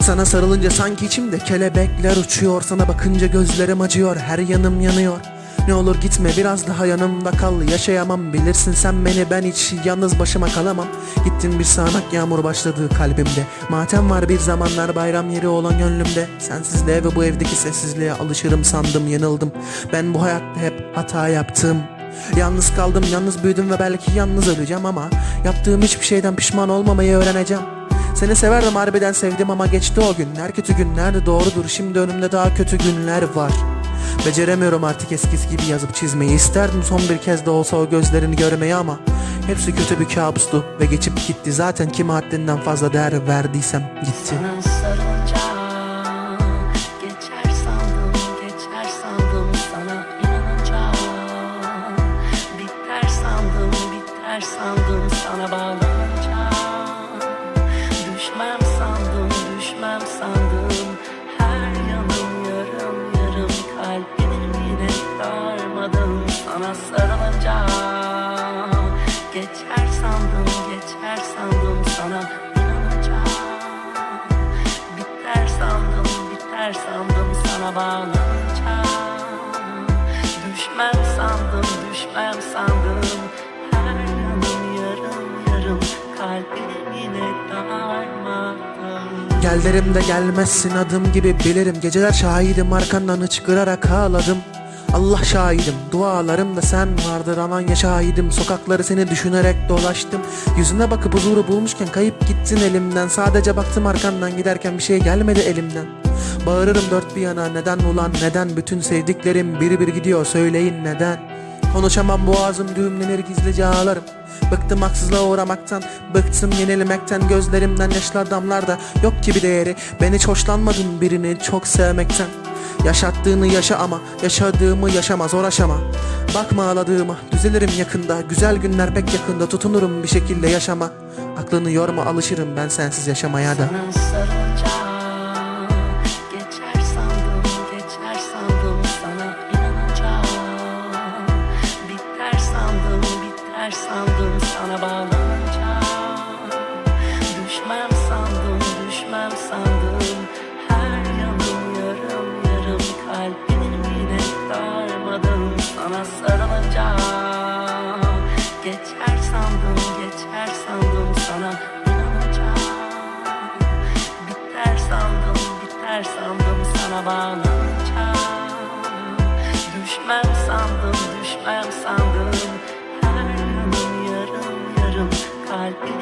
Sana sarılınca sanki içimde kelebekler uçuyor. Sana bakınca gözlerim acıyor her yanım yanıyor. Ne olur gitme biraz daha yanımda kal. Yaşayamam bilirsin sen beni. Ben hiç yalnız başıma kalamam. Gittin bir sağanak yağmur başladı kalbimde. Matem var bir zamanlar bayram yeri olan gönlümde. Sensizliğe ve bu evdeki sessizliğe alışırım sandım yanıldım. Ben bu hayatta hep hata yaptım Yalnız kaldım, yalnız büyüdüm ve belki yalnız öleceğim ama Yaptığım hiçbir şeyden pişman olmamayı öğreneceğim. Seni severdim harbiden sevdim ama geçti o günler. Kötü günlerdi doğrudur şimdi önümde daha kötü günler var. Beceremiyorum artık eskisi gibi yazıp çizmeyi. İsterdim son bir kez de olsa o gözlerini görmeyi ama Hepsi kötü bir kabustu ve geçip gitti. Zaten kime haddinden fazla değer verdiysem gitti. Sana sarılınca geçer sandım, geçer sandım sana biter sandım sana bağlanınca düşmem sandım, düşmem sandım. Her yanım yarım yarım kalbim yine darmadım. Sana sarılınca geçer sandım, geçer sandım. Sana inanınca Biter sandım, biter sandım. Sana bağlanınca Düşmem sandım, düşmem sandım Gel de gelmezsin adım gibi bilirim. Geceler şahidim arkandan hıçkırarak ağladım. Allah şahidim dualarımda sen vardır. Aman ya şahidim Sokakları seni düşünerek dolaştım. Yüzüne bakıp huzuru bulmuşken kayıp gittin elimden. Sadece baktım arkandan giderken bir şey gelmedi elimden. Bağırırım dört bir yana neden ulan neden? Bütün sevdiklerim biri bir gidiyor söyleyin neden Konuşamam boğazım düğümlenir gizlice ağlarım. Bıktım haksızlığa uğramaktan Bıktım yenilmekten. Gözlerimden yaşlar damlar da Yok ki bir değeri. Ben hiç hoşlanmadım birini çok sevmekten. Yaşattığını yaşa ama Yaşadığımı yaşama zor aşama. Bakma ağladığıma Düzelirim yakında. Güzel günler pek yakında Tutunurum bir şekilde yaşama. Aklını yorma alışırım ben sensiz yaşamaya da. Sana biter sandım sana bağlanınca. Düşmem sandım, düşmem sandım. Her yanım yarım yarım kalbim yine darmadım. Sana sarılınca geçer sandım, geçer sandım. Sana inanınca Biter sandım, biter sandım. Sana bağlanınca like